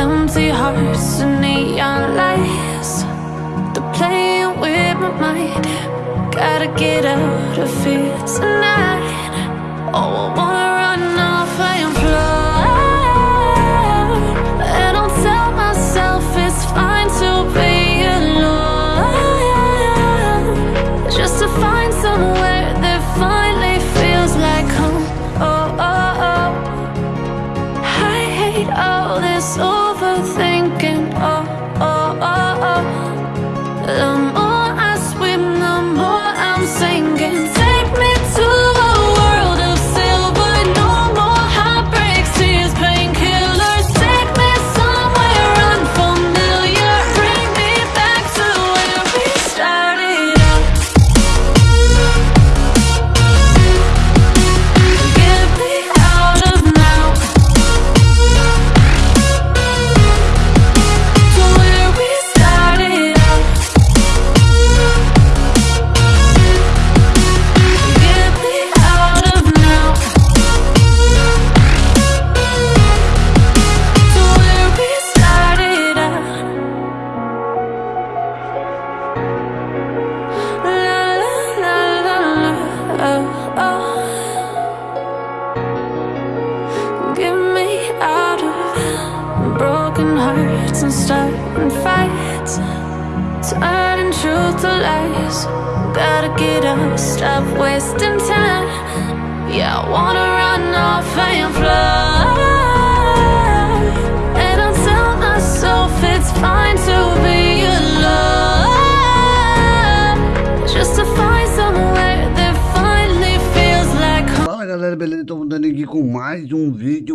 Empty hearts and neon lights. They're playing with my mind. Gotta get out of here tonight. Oh, I wanna lies. Gotta get up, stop wasting time. Yeah, I wanna run off and fly. And I'll tell myself it's fine to be alone. Just to find somewhere that finally feels like home. Fala galera, beleza? Tô voltando aqui com mais um vídeo,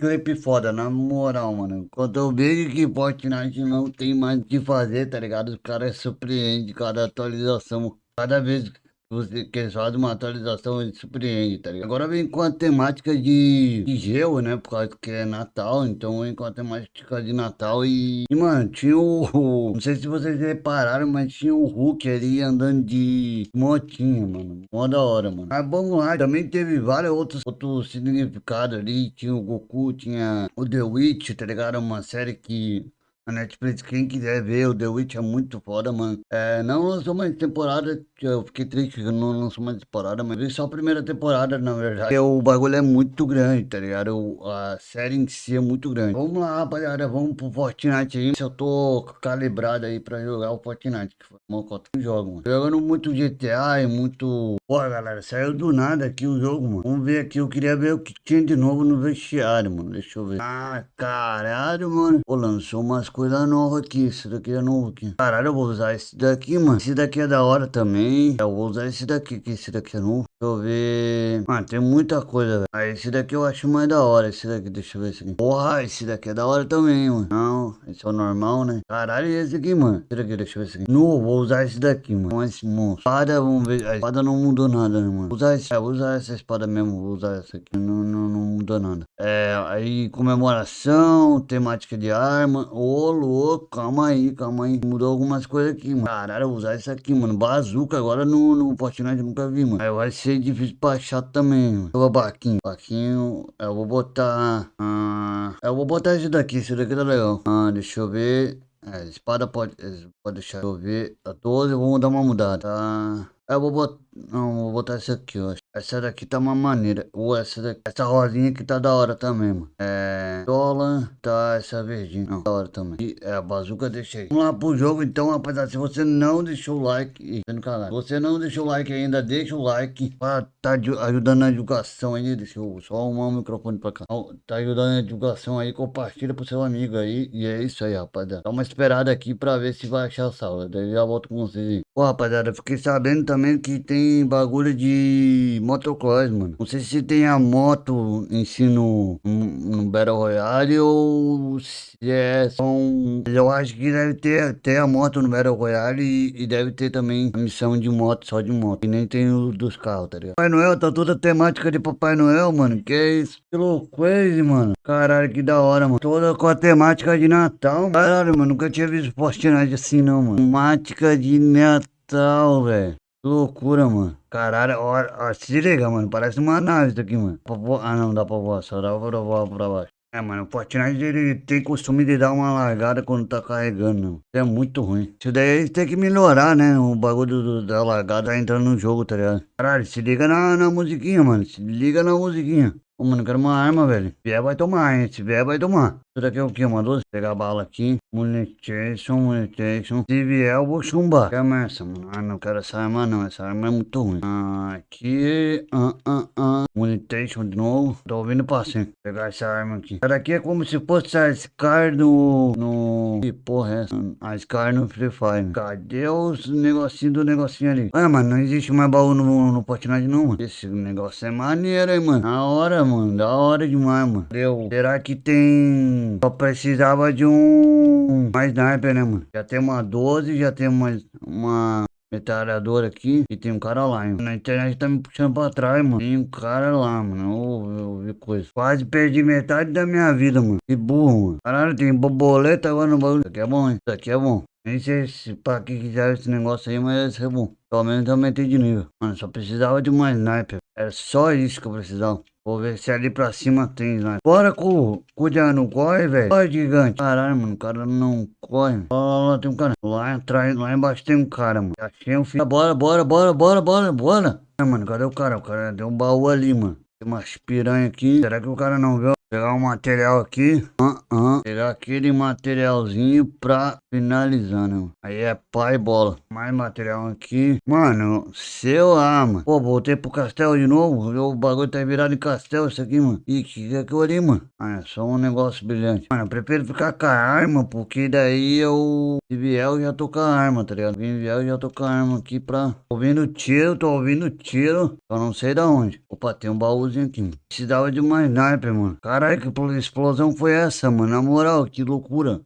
clipe foda, na moral, mano. Quando eu vejo que Fortnite não tem mais o que fazer, tá ligado? Os caras surpreendem cada atualização. Cada vez você que eles fazem uma atualização, ele surpreende, tá ligado? Agora vem com a temática de, de gelo, né? Por causa que é Natal, então vem com a temática de Natal e, e mano, tinha o. Não sei se vocês repararam, mas tinha o Hulk ali andando de motinha, mano. Mó da hora, mano. Mas vamos lá, também teve vários outros, outros significados ali. Tinha o Goku, tinha o The Witch, tá ligado? Uma série que. A Netflix, quem quiser ver, o The Witch é muito foda, mano. É, não lançou mais temporada, que eu fiquei triste que não lançou mais temporada, mas vi só a primeira temporada, na verdade. O bagulho é muito grande, tá ligado? O- A série em si é muito grande. Vamos lá, rapaziada, vamos pro Fortnite aí. Se eu tô calibrado aí pra jogar o Fortnite, que foi uma cota que jogo, mano. Jogando muito GTA e muito... Pô, galera, saiu do nada aqui o jogo, mano. Vamos ver aqui, eu queria ver o que tinha de novo no vestiário, mano. Deixa eu ver. Ah, caralho, mano. Pô, lançou umas coisas novas aqui. Esse daqui é novo aqui. Caralho, eu vou usar esse daqui, mano. Esse daqui é da hora também. Eu vou usar esse daqui, que esse daqui é novo. Deixa eu ver. Mano, tem muita coisa, velho. Ah, esse daqui eu acho mais da hora. Esse daqui, deixa eu ver esse aqui. Porra, esse daqui é da hora também, mano. Não, esse é o normal, né? Caralho, e esse aqui, mano? Esse daqui, deixa eu ver esse aqui. Não, vou usar esse daqui, mano. Com esse monstro. Espada, vamos ver. A espada não mudou nada, né, mano? Usar esse. É, usar essa espada mesmo. Vou usar essa aqui. Não, não, não mudou nada. É, aí comemoração, temática de arma. Ô, louco, calma aí, calma aí. Mudou algumas coisas aqui, mano. Caralho, vou usar isso aqui, mano. Bazuca agora no, no Fortnite nunca vi, mano. Aí vai ser difícil pra achar também, mano. Vou baquinho. Baquinho, eu vou botar. Ah, eu vou botar esse daqui. Esse daqui tá legal. Ah, deixa eu ver. É, espada pode, pode deixar eu ver. Tá 12, vamos dar uma mudada. Tá. Eu vou botar. Não, vou botar essa aqui, ó. Essa daqui tá uma maneira. Ou essa daqui. Essa rosinha aqui tá da hora também, mano. É. Dólar. Tá essa verdinha. Não, da hora também. E é a bazuca deixei. Vamos lá pro jogo então, rapaziada. Se você não deixou o like. Ih, tá. Se você não deixou o like ainda, deixa o like. Pra tá aju- ajudando na divulgação aí. Deixa eu só arrumar o microfone pra cá. Tá ajudando na divulgação aí. Compartilha pro seu amigo aí. E é isso aí, rapaziada. Dá uma esperada aqui pra ver se vai achar a sala. Daí já volto com vocês aí. Pô, rapaziada, fiquei sabendo também que tem bagulho de motocross, mano. Não sei se tem a moto em si no, no, Battle Royale ou se é só um... Eu acho que deve ter, ter a moto no Battle Royale e, e deve ter também a missão de moto, só de moto. E nem tem o dos carros, tá ligado? Papai Noel, tá toda a temática de Papai Noel, mano. Que é isso? Que mano. Caralho, que da hora, mano. Toda com a temática de Natal. Caralho, mano. Nunca tinha visto Fortnite assim, não, mano. Temática de Natal, velho. Loucura, mano. Caralho, ó, ó, se liga, mano. Parece uma nave isso aqui, mano. Ah, não, dá pra voar. Só dá pra voar pra baixo. É, mano, o Fortnite ele tem costume de dar uma largada quando tá carregando, não. Isso é muito ruim. Isso daí eles têm que melhorar, né? O bagulho do, da largada entrando no jogo, tá ligado? Caralho, se liga na, na musiquinha, mano. Se liga na musiquinha. Ô, mano, quero uma arma, velho. Se vier, vai tomar, hein? Se vier, vai tomar. Isso daqui é o que, mano? Pegar a bala aqui. Munition, munition. Se vier, eu vou chumbar. Quer essa, mano? Ah, não quero essa arma, não. Essa arma é muito ruim. Ah, aqui. Ah, ah, ah. Munition de novo. Tô ouvindo passinho. Vou pegar essa arma aqui. Essa daqui é como se fosse a Scar no... No... Que porra é essa? A Scar no Free Fire. Cadê os negocinhos do negocinho ali? Ah, mano, não existe mais baú no, no Fortnite, não, mano. Esse negócio é maneiro, hein, mano. Na hora, mano. Da hora demais, mano. Deu. Será que tem... Só precisava de um... Mais sniper, né, mano? Já tem uma 12, já tem uma... Uma metralhadora aqui e tem um cara lá, hein? Na internet tá me puxando pra trás, mano. Tem um cara lá, mano. Eu vi coisa. Quase perdi metade da minha vida, mano. Que burro, mano. Caralho, tem borboleta agora no bagulho. Isso aqui é bom, hein? Isso aqui é bom. Nem sei se pra que quiser esse negócio aí, mas é bom. Pelo menos eu aumentei de nível. Mano, só precisava de uma sniper. Era só isso que eu precisava. Vou ver se ali pra cima tem sniper. Bora, cu. Cuidado, não corre, velho. Corre, gigante. Caralho, mano, o cara não corre. Lá, lá, tem um cara. Lá atrás, lá embaixo tem um cara, mano. Achei um filho. Bora, bora, bora, bora, bora, bora. É, mano, cadê o cara? O cara deu um baú ali, mano. Tem umas piranha aqui. Será que o cara não viu? Pegar um material aqui. Uh -uh. Pegar aquele materialzinho pra finalizar, né? Aí é pai bola. Mais material aqui. Mano, seu mano. Pô, voltei pro castelo de novo. O bagulho tá virado em castelo isso aqui, mano. Ih, que é aquilo ali, mano? Ah, é só um negócio brilhante. Mano, eu prefiro ficar com a arma, porque daí eu... Se vier, eu já tô com a arma, tá ligado? Se vier, eu já tô com a arma aqui pra... Tô ouvindo tiro, tô ouvindo tiro. Eu não sei da onde. Opa, tem um baúzinho aqui. Precisava de uma sniper, mano. Caralho, que explosão foi essa, mano? Na moral, que loucura.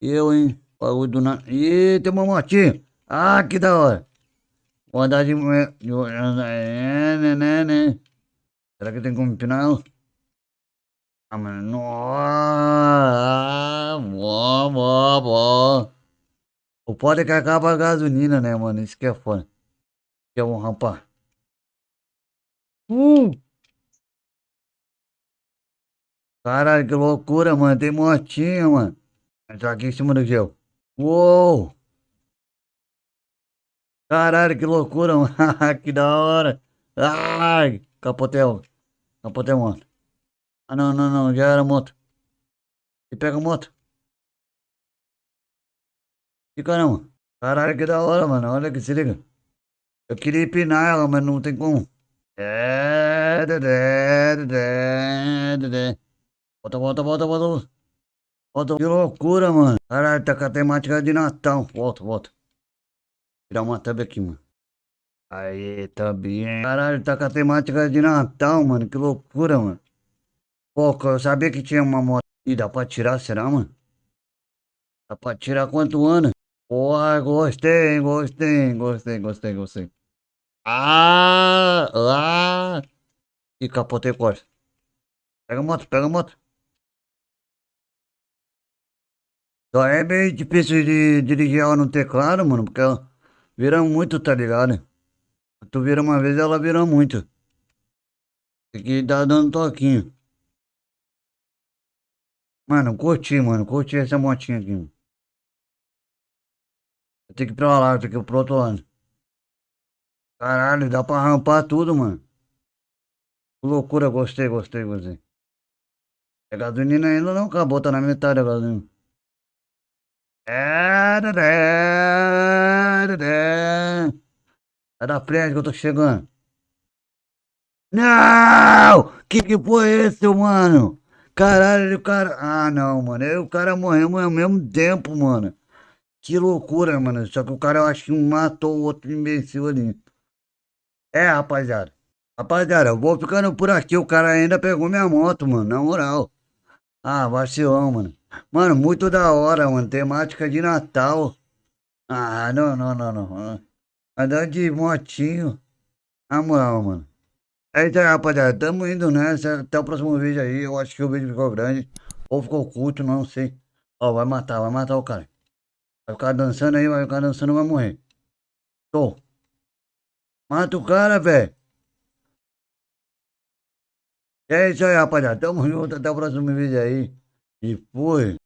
Eu, hein? Bagulho do nada. Ih, tem uma motinha. Ah, que da hora. Vou andar de... É, né, né, né. Será que tem como ela? Ah, mano. Nossa. Bom, bom, bom. O pode é que acaba a gasolina, né, mano? Isso que é foda. Que é um rapaz. Uh! Caralho, que loucura, mano. Tem motinha, mano. Entrar aqui em cima do gel. Uou! Caralho, que loucura, mano. que da hora. Ai, capotel. Capotel moto. Ah, não, não, não. Já era moto. E pega a moto. E caramba. Caralho, que da hora, mano. Olha que se liga. Eu queria empinar ela, mas não tem como. É. Volta, volta, volta, volta. Que loucura, mano. Caralho, tá com a temática de Natal. Volta, volta. Tirar uma tab aqui, mano. Aí, também. Caralho, tá com a temática de Natal, mano. Que loucura, mano. Pô, eu sabia que tinha uma moto. E dá pra tirar, será, mano? Dá pra tirar quanto ano? Porra, gostei, gostei, gostei, gostei, gostei. Ah, ah. E capotei corte. Pega a moto, pega a moto. Só é meio difícil de dirigir ela no teclado, mano, porque ela vira muito, tá ligado? Tu vira uma vez, ela vira muito. Tem que dar dando toquinho. Mano, curti, mano. Curti essa motinha aqui. Tenho que ir pra lá, eu que ir pro outro lado. Caralho, dá pra rampar tudo, mano. Loucura, gostei, gostei, gostei. A gasolina ainda não acabou, tá na metade a gasolina. É, Sai da frente que eu tô chegando. Não! Que que foi esse, mano? Caralho, o cara... Ah, não, mano. Aí o cara morreu ao mesmo tempo, mano. Que loucura, mano. Só que o cara, eu acho que matou o outro imbecil ali. É, rapaziada. Rapaziada, eu vou ficando por aqui. O cara ainda pegou minha moto, mano. Na moral. Ah, vacilão, mano. Mano, muito da hora, mano. Temática de Natal. Ah, não, não, não, não. Andando de motinho. Na moral, mano. É isso aí, rapaziada. Tamo indo nessa. Até o próximo vídeo aí. Eu acho que o vídeo ficou grande. Ou ficou curto, não sei. Ó, vai matar, vai matar o cara. Vai ficar dançando aí, vai ficar dançando, vai morrer. Tô. Mata o cara, velho. É isso aí, rapaziada. Tamo junto. Até o próximo vídeo aí. E fui.